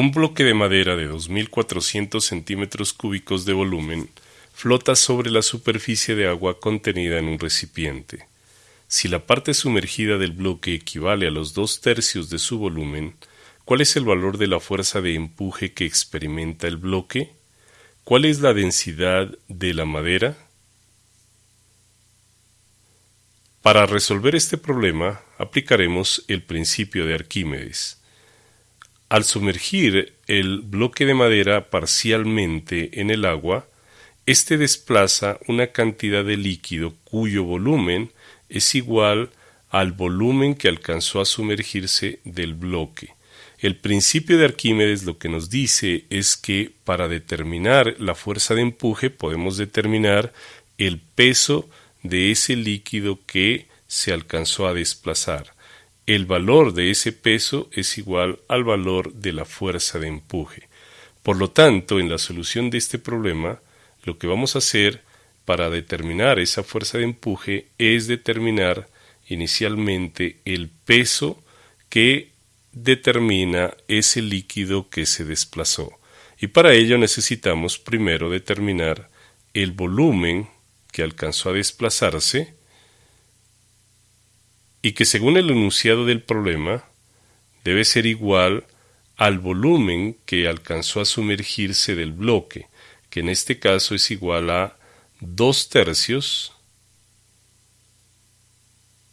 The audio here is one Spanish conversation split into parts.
Un bloque de madera de 2.400 centímetros cúbicos de volumen flota sobre la superficie de agua contenida en un recipiente. Si la parte sumergida del bloque equivale a los dos tercios de su volumen, ¿cuál es el valor de la fuerza de empuje que experimenta el bloque? ¿Cuál es la densidad de la madera? Para resolver este problema aplicaremos el principio de Arquímedes. Al sumergir el bloque de madera parcialmente en el agua, éste desplaza una cantidad de líquido cuyo volumen es igual al volumen que alcanzó a sumergirse del bloque. El principio de Arquímedes lo que nos dice es que para determinar la fuerza de empuje podemos determinar el peso de ese líquido que se alcanzó a desplazar el valor de ese peso es igual al valor de la fuerza de empuje. Por lo tanto, en la solución de este problema, lo que vamos a hacer para determinar esa fuerza de empuje es determinar inicialmente el peso que determina ese líquido que se desplazó. Y para ello necesitamos primero determinar el volumen que alcanzó a desplazarse y que según el enunciado del problema debe ser igual al volumen que alcanzó a sumergirse del bloque, que en este caso es igual a dos tercios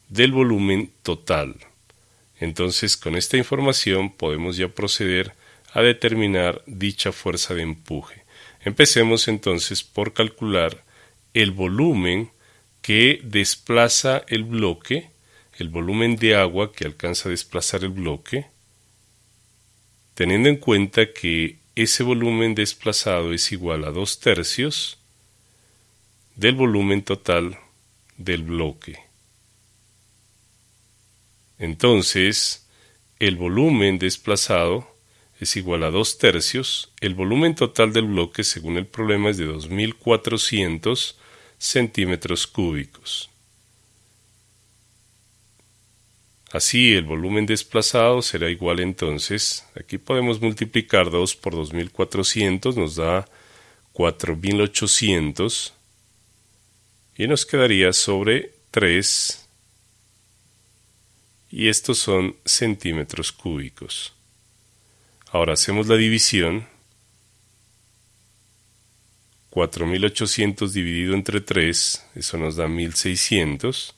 del volumen total. Entonces, con esta información podemos ya proceder a determinar dicha fuerza de empuje. Empecemos entonces por calcular el volumen que desplaza el bloque el volumen de agua que alcanza a desplazar el bloque, teniendo en cuenta que ese volumen desplazado es igual a dos tercios del volumen total del bloque. Entonces, el volumen desplazado es igual a dos tercios, el volumen total del bloque según el problema es de 2.400 centímetros cúbicos. Así el volumen desplazado será igual entonces, aquí podemos multiplicar 2 por 2400, nos da 4800 y nos quedaría sobre 3 y estos son centímetros cúbicos. Ahora hacemos la división. 4800 dividido entre 3, eso nos da 1600.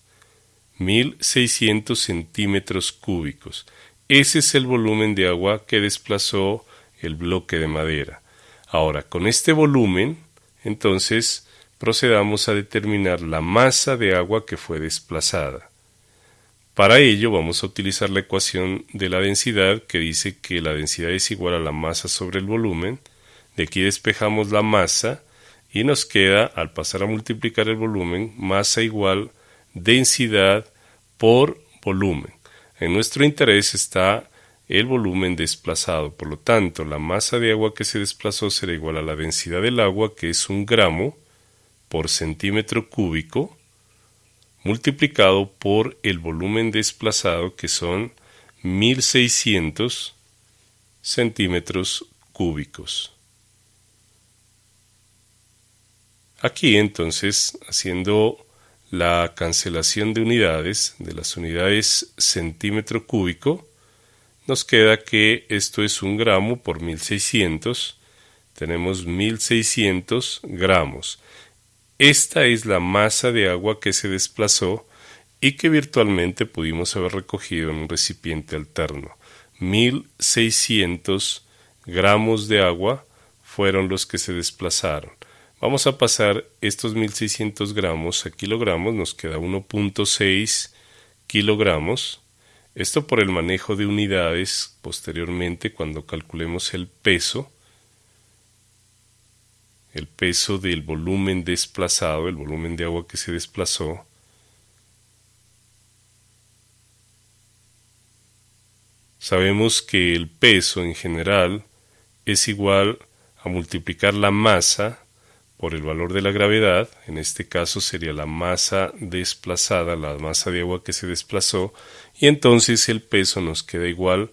1.600 centímetros cúbicos. Ese es el volumen de agua que desplazó el bloque de madera. Ahora, con este volumen, entonces, procedamos a determinar la masa de agua que fue desplazada. Para ello vamos a utilizar la ecuación de la densidad que dice que la densidad es igual a la masa sobre el volumen. De aquí despejamos la masa y nos queda, al pasar a multiplicar el volumen, masa igual densidad por volumen. En nuestro interés está el volumen desplazado, por lo tanto la masa de agua que se desplazó será igual a la densidad del agua, que es un gramo por centímetro cúbico, multiplicado por el volumen desplazado, que son 1600 centímetros cúbicos. Aquí entonces, haciendo la cancelación de unidades, de las unidades centímetro cúbico, nos queda que esto es un gramo por 1600, tenemos 1600 gramos. Esta es la masa de agua que se desplazó y que virtualmente pudimos haber recogido en un recipiente alterno. 1600 gramos de agua fueron los que se desplazaron. Vamos a pasar estos 1600 gramos a kilogramos, nos queda 1.6 kilogramos. Esto por el manejo de unidades posteriormente cuando calculemos el peso, el peso del volumen desplazado, el volumen de agua que se desplazó. Sabemos que el peso en general es igual a multiplicar la masa por el valor de la gravedad, en este caso sería la masa desplazada, la masa de agua que se desplazó, y entonces el peso nos queda igual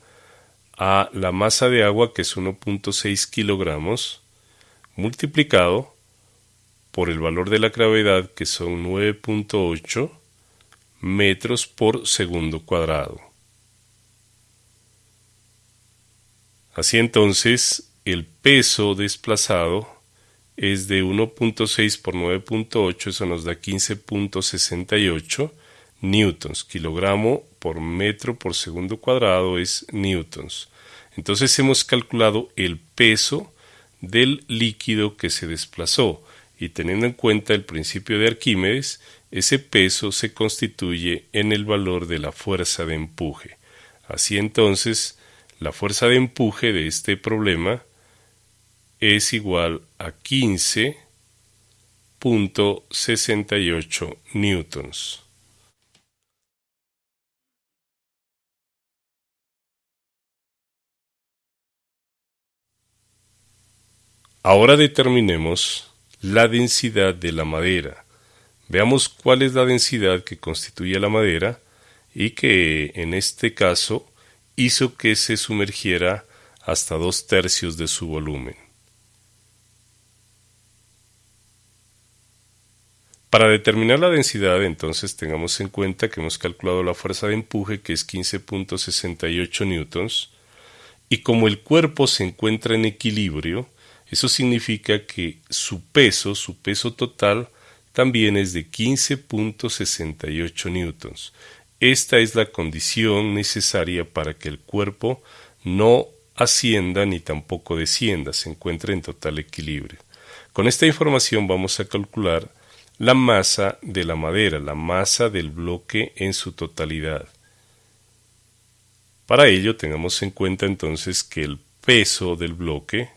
a la masa de agua que es 1.6 kilogramos multiplicado por el valor de la gravedad que son 9.8 metros por segundo cuadrado. Así entonces, el peso desplazado es de 1.6 por 9.8, eso nos da 15.68 newtons. Kilogramo por metro por segundo cuadrado es newtons. Entonces hemos calculado el peso del líquido que se desplazó y teniendo en cuenta el principio de Arquímedes, ese peso se constituye en el valor de la fuerza de empuje. Así entonces, la fuerza de empuje de este problema es igual a 15.68 newtons. Ahora determinemos la densidad de la madera. Veamos cuál es la densidad que constituye la madera y que en este caso hizo que se sumergiera hasta dos tercios de su volumen. Para determinar la densidad, entonces tengamos en cuenta que hemos calculado la fuerza de empuje que es 15.68 newtons y como el cuerpo se encuentra en equilibrio, eso significa que su peso, su peso total, también es de 15.68 newtons. Esta es la condición necesaria para que el cuerpo no ascienda ni tampoco descienda, se encuentre en total equilibrio. Con esta información vamos a calcular la masa de la madera, la masa del bloque en su totalidad. Para ello tengamos en cuenta entonces que el peso del bloque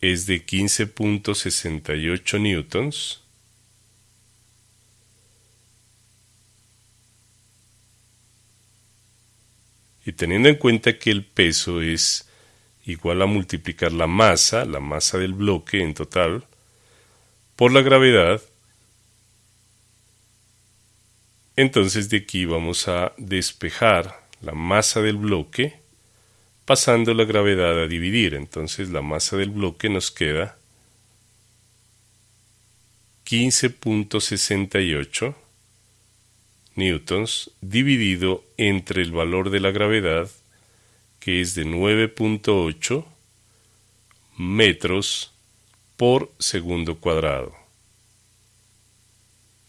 es de 15.68 newtons y teniendo en cuenta que el peso es igual a multiplicar la masa, la masa del bloque en total, por la gravedad, entonces de aquí vamos a despejar la masa del bloque pasando la gravedad a dividir. Entonces la masa del bloque nos queda 15.68 newtons dividido entre el valor de la gravedad que es de 9.8 metros por segundo cuadrado.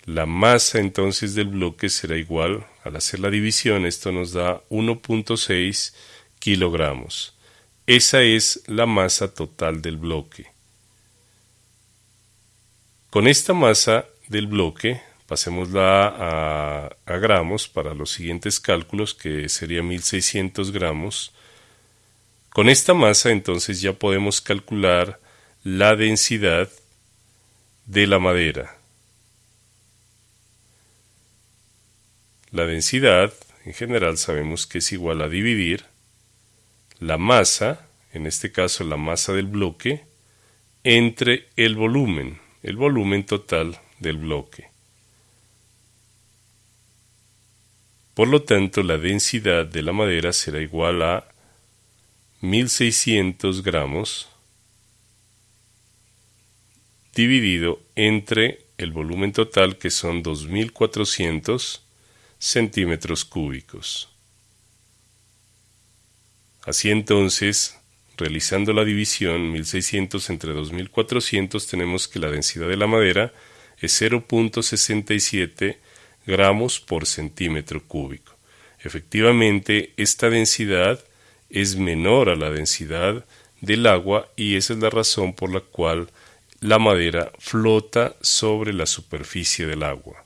La masa entonces del bloque será igual, al hacer la división, esto nos da 1.6 kilogramos. Esa es la masa total del bloque. Con esta masa del bloque, pasémosla a, a gramos para los siguientes cálculos, que sería 1600 gramos. Con esta masa entonces ya podemos calcular la densidad de la madera. La densidad, en general, sabemos que es igual a dividir la masa, en este caso la masa del bloque, entre el volumen, el volumen total del bloque. Por lo tanto, la densidad de la madera será igual a 1600 gramos dividido entre el volumen total que son 2400 centímetros cúbicos. Así entonces, realizando la división 1600 entre 2400, tenemos que la densidad de la madera es 0.67 gramos por centímetro cúbico. Efectivamente, esta densidad es menor a la densidad del agua y esa es la razón por la cual la madera flota sobre la superficie del agua.